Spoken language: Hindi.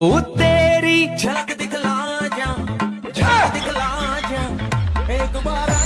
ओ तेरी झलक दिखला जा झलक दिखला जा एक बार